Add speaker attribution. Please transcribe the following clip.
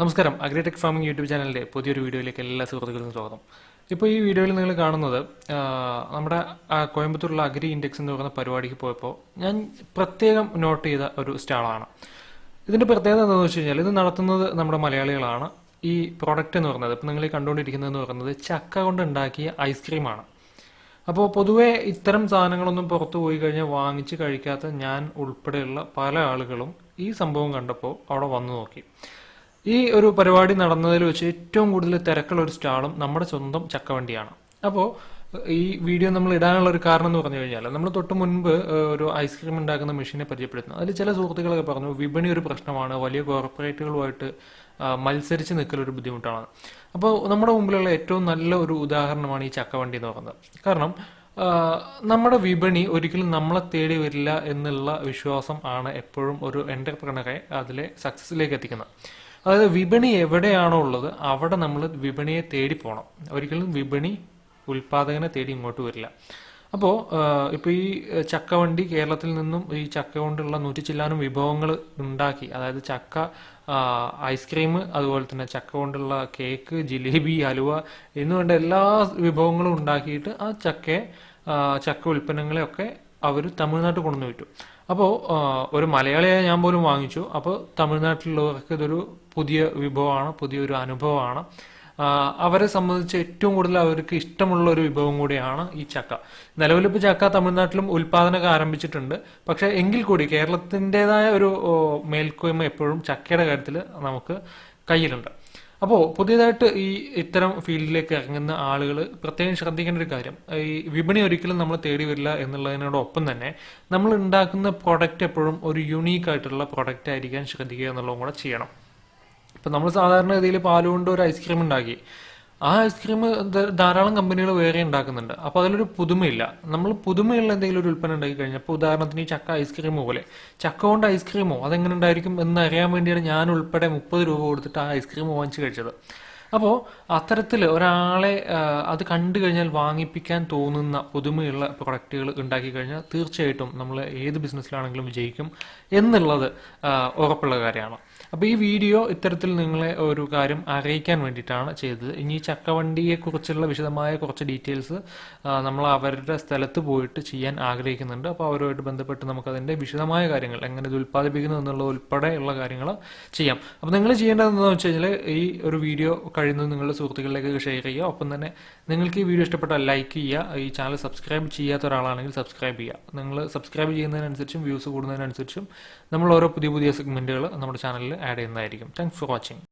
Speaker 1: നമസ്കാരം. Agritech farming YouTube ചാനലിന്റെ പുതിയൊരു വീഡിയോയിലേക്ക് എല്ലാ സുഹൃത്തുക്കൾക്കും സ്വാഗതം. ഇപ്പോൾ ഈ വീഡിയോയിൽ നിങ്ങൾ കാണുന്നത് നമ്മുടെ കോയമ്പത്തൂരുള്ള അഗ്രി ഇൻഡെക്സ് എന്ന് പറയുന്ന പരിപാടിക്ക് പോയപ്പോൾ ഞാൻ പ്രത്യേകം നോട്ട് ചെയ്ത ഒരു സ്റ്റാളാണ്. ഇതിന്റെ പ്രത്യേകത എന്താണെന്ന് വെച്ച് കഴിഞ്ഞാൽ ഇത് നടത്തുന്നത് നമ്മുടെ മലയാളികളാണ്. ഈ പ്രോഡക്റ്റ് എന്ന് പറയുന്നത് ഇപ്പോൾ നിങ്ങൾ ഈ കണ്ടുകൊണ്ടിരിക്കുന്നതെന്ന് പറയുന്നത് ചക്ക കൊണ്ട് ഉണ്ടാക്കിയ ഐസ്ക്രീമാണ് അപ്പോൾ പൊതുവേ ഇത്തരം സാധനങ്ങളൊന്നും പുറത്തു പോയി കഴിഞ്ഞാൽ വാങ്ങിച്ച് കഴിക്കാത്ത ഞാൻ ഉൾപ്പെടെയുള്ള പല ആളുകളും ഈ സംഭവം കണ്ടപ്പോൾ അവിടെ വന്നു നോക്കി. ഈ ഒരു പരിപാടി നടന്നതിൽ വെച്ച് ഏറ്റവും കൂടുതൽ തിരക്കുള്ള ഒരു സ്റ്റാളും നമ്മുടെ സ്വന്തം ചക്കവണ്ടിയാണ്. അപ്പോൾ ഈ വീഡിയോ നമ്മൾ ഇടാനുള്ള ഒരു കാരണം എന്ന് പറഞ്ഞു കഴിഞ്ഞാൽ നമ്മൾ തൊട്ട് മുൻപ് ഒരു ഐസ്ക്രീം ഉണ്ടാക്കുന്ന മെഷീനെ പരിചയപ്പെടുത്തുന്നു. അതിൽ ചില സുഹൃത്തുക്കളൊക്കെ പറഞ്ഞു വിപണി ഒരു പ്രശ്നമാണ് വലിയ കോർപ്പറേറ്റുകളുമായിട്ട് മത്സരിച്ച് നിൽക്കലൊരു ബുദ്ധിമുട്ടാണ്. അപ്പോൾ നമ്മുടെ മുമ്പിലുള്ള ഏറ്റവും നല്ല ഒരു ഉദാഹരണമാണ് ഈ ചക്കവണ്ടി എന്ന് പറയുന്നത്. കാരണം നമ്മുടെ വിപണി ഒരിക്കലും നമ്മളെ തേടി വരില്ല എന്നുള്ള വിശ്വാസം ആണ് എപ്പോഴും ഒരു എന്റർപ്രണറെ അതിലെ സക്സസിലേക്ക് എത്തിക്കുന്നത്. അതായത് വിപണി എവിടെയാണോ ഉള്ളത് അവിടെ നമ്മൾ വിപണിയെ തേടി പോകണം ഒരിക്കലും വിപണി ഉൽപാദകനെ തേടി ഇങ്ങോട്ട് വരില്ല. അപ്പോൾ ഇപ്പോൾ ഈ ചക്കവണ്ടി കേരളത്തിൽ നിന്നും ഈ ചക്ക കൊണ്ടുള്ള നൂറ്റി ചില്ലാനും വിഭവങ്ങൾ ഉണ്ടാക്കി അതായത് ചക്ക ഐസ്ക്രീം അതുപോലെ തന്നെ ചക്ക കൊണ്ടുള്ള കേക്ക് ജിലേബി ഹലുവ എന്നുവേണ്ട എല്ലാ വിഭവങ്ങളും ഉണ്ടാക്കിയിട്ട് ആ ചക്കയെ ചക്ക ഉൽപ്പന്നങ്ങളെയൊക്കെ അവർ തമിഴ്നാട്ടിൽ കൊണ്ടുവന്ന് വിറ്റു. അപ്പോൾ ഒരു മലയാളിയായ ഞാൻ പോലും വാങ്ങിച്ചു. അപ്പോൾ തമിഴ്നാട്ടിലുള്ളവർക്ക് ഇതൊരു പുതിയ വിഭവമാണ് പുതിയൊരു അനുഭവമാണ്. അവരെ സംബന്ധിച്ച് ഏറ്റവും കൂടുതൽ അവർക്ക് ഇഷ്ടമുള്ള ഒരു വിഭവം കൂടിയാണ് ഈ ചക്ക. നിലവിലിപ്പോൾ ചക്ക തമിഴ്നാട്ടിലും ഉൽപാദനമൊക്കെ ആരംഭിച്ചിട്ടുണ്ട്. പക്ഷെ എങ്കിൽ കൂടി കേരളത്തിന്റെതായ ഒരു മേൽക്കോയ്മ എപ്പോഴും ചക്കയുടെ കാര്യത്തിൽ നമുക്ക് കയ്യിലുണ്ട്. അപ്പോൾ പുതിയതായിട്ട് ഈ ഇത്തരം ഫീൽഡിലേക്ക് ഇറങ്ങുന്ന ആളുകൾ പ്രത്യേകം ശ്രദ്ധിക്കേണ്ട ഒരു കാര്യം. ഈ വിപണി ഒരിക്കലും നമ്മൾ തേടി വരില്ല എന്നുള്ളതിനോടൊപ്പം തന്നെ നമ്മൾ ഉണ്ടാക്കുന്ന പ്രൊഡക്റ്റ് എപ്പോഴും ഒരു യുണീക്ക് ആയിട്ടുള്ള പ്രൊഡക്റ്റ് ആയിരിക്കാൻ ശ്രദ്ധിക്കുക എന്നുള്ളതും കൂടെ ചെയ്യണം. ഇപ്പം നമ്മൾ സാധാരണ രീതിയിൽ പാലുകൊണ്ട് ഒരു ഐസ്ക്രീം ഉണ്ടാക്കി. ആ ഐസ്ക്രീം ധാരാളം കമ്പനികൾ വേറെ ഉണ്ടാക്കുന്നുണ്ട്. അപ്പോൾ അതിലൊരു പുതുമയില്ല. നമ്മൾ പുതുമയുള്ള എന്തെങ്കിലും ഒരു ഉൽപ്പന്നം ഉണ്ടാക്കി കഴിഞ്ഞാൽ അപ്പോൾ ഉദാഹരണത്തിന് ഈ ചക്ക ഐസ്ക്രീം പോലെ. ചക്ക കൊണ്ട് ഐസ്ക്രീമോ അതെങ്ങനെ ഉണ്ടായിരിക്കും എന്ന് അറിയാൻ വേണ്ടിയാണ് ഞാൻ ഉൾപ്പെടെ മുപ്പത് രൂപ കൊടുത്തിട്ട് ആ ഐസ്ക്രീം വാങ്ങിച്ചു കഴിച്ചത്. അപ്പോൾ അത്തരത്തിൽ ഒരാളെ അത് കണ്ടു കഴിഞ്ഞാൽ വാങ്ങിപ്പിക്കാൻ തോന്നുന്ന പുതുമയുള്ള പ്രൊഡക്റ്റുകൾ ഉണ്ടാക്കി കഴിഞ്ഞാൽ തീർച്ചയായിട്ടും നമ്മൾ ഏത് ബിസിനസ്സിലാണെങ്കിലും വിജയിക്കും എന്നുള്ളത് ഉറപ്പുള്ള കാര്യമാണ്. അപ്പോൾ ഈ വീഡിയോ ഇത്തരത്തിൽ നിങ്ങളെ ഒരു കാര്യം അറിയിക്കാൻ വേണ്ടിയിട്ടാണ് ചെയ്തത്. ഇനി ഈ ചക്കവണ്ടിയെ കുറിച്ചുള്ള വിശദമായ കുറച്ച് ഡീറ്റെയിൽസ് നമ്മൾ അവരുടെ സ്ഥലത്ത് പോയിട്ട് ചെയ്യാൻ ആഗ്രഹിക്കുന്നുണ്ട്. അപ്പോൾ അവരുമായിട്ട് ബന്ധപ്പെട്ട് നമുക്കതിന്റെ വിശദമായ കാര്യങ്ങൾ എങ്ങനെ ഇത് ഉൽപ്പാദിപ്പിക്കുന്നു എന്നുള്ള ഉൾപ്പെടെയുള്ള കാര്യങ്ങൾ ചെയ്യാം. അപ്പോൾ നിങ്ങൾ ചെയ്യേണ്ടതെന്ന് വെച്ച് കഴിഞ്ഞാൽ ഈ ഒരു വീഡിയോ കഴിയുന്നത് നിങ്ങളുടെ സുഹൃത്തുക്കളിലേക്ക് ഷെയർ ചെയ്യുക. ഒപ്പം തന്നെ നിങ്ങൾക്ക് ഈ വീഡിയോ ഇഷ്ടപ്പെട്ടാൽ ലൈക്ക് ചെയ്യുക. ഈ ചാനൽ സബ്സ്ക്രൈബ് ചെയ്യാത്ത ഒരാളാണെങ്കിൽ സബ്സ്ക്രൈബ് ചെയ്യുക. നിങ്ങൾ സബ്സ്ക്രൈബ് ചെയ്യുന്നതിനനുസരിച്ചും വ്യൂസ് കൂടുന്നതിനനുസരിച്ചും നമ്മൾ ഓരോ പുതിയ പുതിയ സെഗ്മെന്റുകൾ നമ്മുടെ ചാനലിൽ ആഡ് ചെയ്യുന്നതായിരിക്കും. Thanks for watching